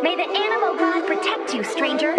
May the animal god protect you, stranger.